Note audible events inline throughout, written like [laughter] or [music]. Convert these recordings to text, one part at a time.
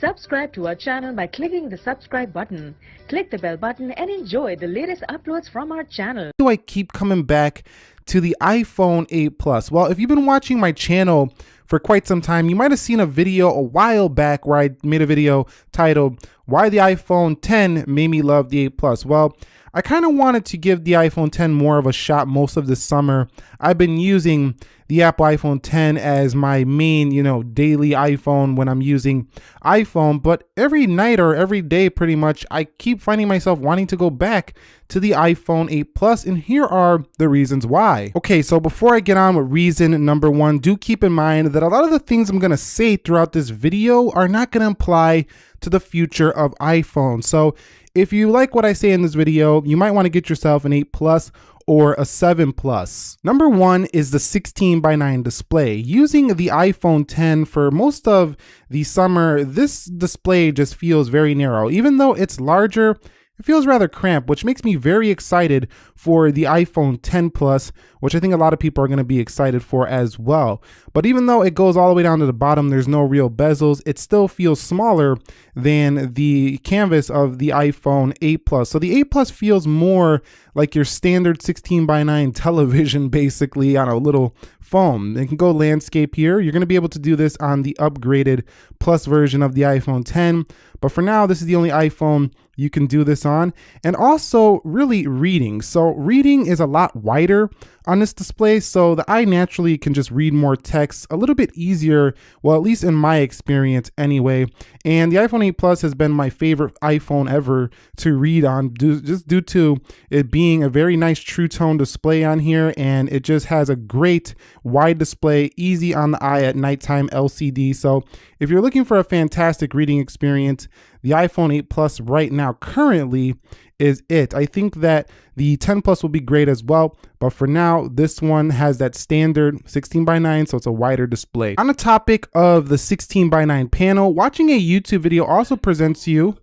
Subscribe to our channel by clicking the subscribe button. Click the bell button and enjoy the latest uploads from our channel. do I keep coming back to the iPhone 8 Plus? Well, if you've been watching my channel for quite some time, you might have seen a video a while back where I made a video titled Why the iPhone 10 Made Me Love the 8 Plus. Well, I kind of wanted to give the iPhone 10 more of a shot most of this summer. I've been using the Apple iPhone 10 as my main, you know, daily iPhone when I'm using iPhone, but every night or every day pretty much, I keep finding myself wanting to go back to the iPhone 8 Plus, and here are the reasons why. Okay, so before I get on with reason number one, do keep in mind that a lot of the things I'm gonna say throughout this video are not gonna apply to the future of iPhone. So if you like what I say in this video, you might wanna get yourself an 8 Plus or a 7 Plus. Number one is the 16 by 9 display. Using the iPhone 10 for most of the summer, this display just feels very narrow. Even though it's larger, it feels rather cramped, which makes me very excited for the iPhone 10 Plus, which I think a lot of people are going to be excited for as well. But even though it goes all the way down to the bottom, there's no real bezels, it still feels smaller than the canvas of the iPhone 8 Plus. So the 8 Plus feels more like your standard 16 by 9 [laughs] television basically on a little phone. It can go landscape here. You're going to be able to do this on the upgraded Plus version of the iPhone 10. But for now, this is the only iPhone you can do this on. And also really reading. So reading is a lot wider on this display, so the eye naturally can just read more text a little bit easier, well, at least in my experience anyway. And the iPhone 8 Plus has been my favorite iPhone ever to read on, due, just due to it being a very nice true tone display on here, and it just has a great wide display, easy on the eye at nighttime LCD. So if you're looking for a fantastic reading experience, the iPhone 8 Plus right now currently is it. I think that the 10 Plus will be great as well, but for now, this one has that standard 16 by 9, so it's a wider display. On the topic of the 16 by 9 panel, watching a YouTube video also presents you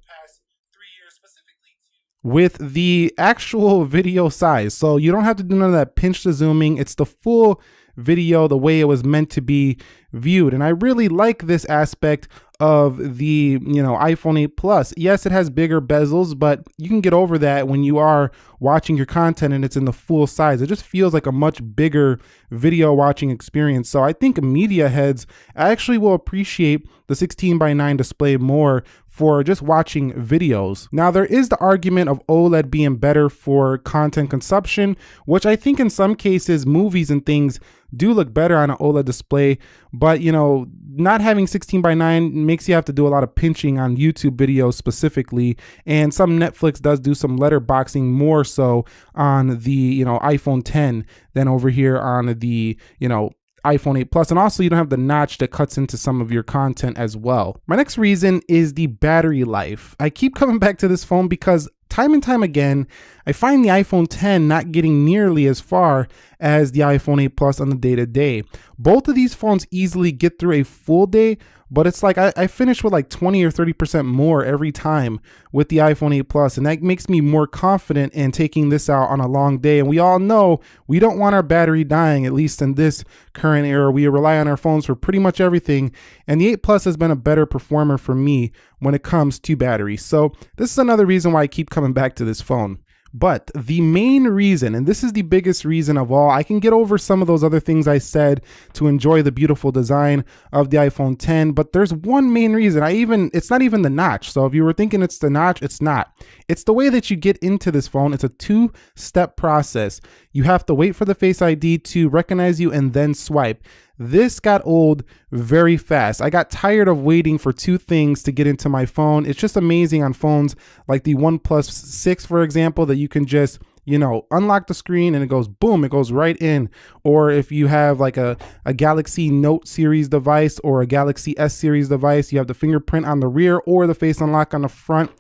with the actual [laughs] video size. So you don't have to do none of that pinch to zooming. It's the full video the way it was meant to be viewed. And I really like this aspect of the you know iPhone 8 Plus. Yes, it has bigger bezels, but you can get over that when you are watching your content and it's in the full size. It just feels like a much bigger video watching experience. So I think media heads actually will appreciate the 16 by 9 display more for just watching videos. Now there is the argument of OLED being better for content consumption, which I think in some cases movies and things do look better on an OLED display, but you know, not having 16 by 9 makes you have to do a lot of pinching on YouTube videos specifically, and some Netflix does do some letterboxing more so on the, you know, iPhone 10 than over here on the, you know, iPhone 8 Plus, and also you don't have the notch that cuts into some of your content as well. My next reason is the battery life. I keep [laughs] coming back to this phone because time and time again, I find the iPhone 10 not getting nearly as far as the iPhone 8 Plus on the day to day. Both of these phones easily get through a full day, but it's like I, I finish with like 20 or 30% more every time with the iPhone 8 Plus, and that makes me more confident in taking this out on a long day. And we all know we don't want our battery dying, at least in this current era. We rely on our phones for pretty much everything, and the 8 Plus has been a better performer for me when it comes to battery. So this is another reason why I keep coming back to this phone. But the main reason, and this is the biggest reason of all, I can get over some of those other things I said to enjoy the beautiful design of the iPhone 10, but there's one main reason. I even, it's not even the notch. So if you were thinking it's the notch, it's not. It's the way that you get into this phone. It's a two step process. You have to wait for the Face ID to recognize you and then swipe. This got old very fast. I got tired of waiting for two things to get into my phone. It's just amazing on phones like the OnePlus 6, for example, that you can just you know, unlock the screen and it goes boom, it goes right in. Or if you have like a, a Galaxy Note series device or a Galaxy S series device, you have the fingerprint on the rear or the face unlock on the front.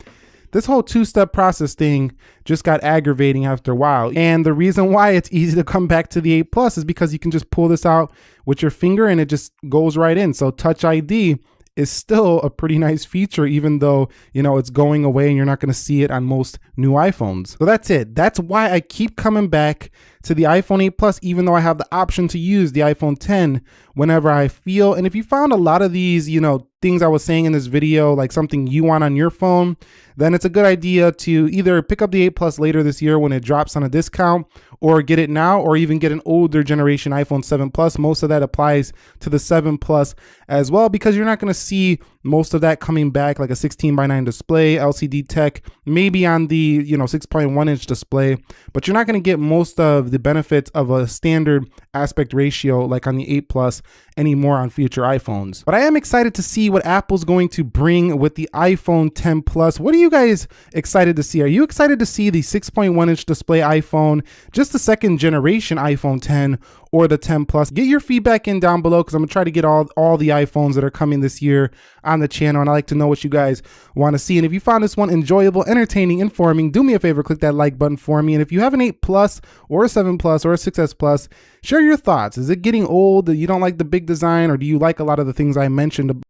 This whole two-step process thing just got aggravating after a while. And the reason why it's easy to come back to the 8 Plus is because you can just pull this out with your finger and it just goes right in. So Touch ID is still a pretty nice feature, even though, you know, it's going away and you're not going to see it on most new iPhones. So that's it. That's why I keep coming back to the iPhone 8 Plus, even though I have the option to use the iPhone 10 whenever I feel. And if you found a lot of these, you know, things I was saying in this video, like something you want on your phone, then it's a good idea to either pick up the 8 Plus later this year when it drops on a discount or get it now or even get an older generation iPhone 7 Plus. Most of that applies to the 7 Plus as well because you're not going to see most of that coming back like a 16 by 9 display, LCD tech, maybe on the, you know, 6.1 inch display, but you're not going to get most of the benefits of a standard aspect ratio like on the 8 Plus anymore on future iPhones. But I am excited to see what Apple's going to bring with the iPhone 10 Plus. What are you guys excited to see? Are you excited to see the 6.1 inch display iPhone, just the second generation iPhone 10 or the 10 Plus? Get your feedback in down below because I'm gonna try to get all, all the iPhones that are coming this year on the channel and I like to know what you guys want to see. And if you found this one enjoyable, entertaining, informing, do me a favor, click that like button for me. And if you have an 8 Plus or a 7 Plus or a 6S Plus, share your thoughts. Is it getting old? That you don't like the big design or do you like a lot of the things I mentioned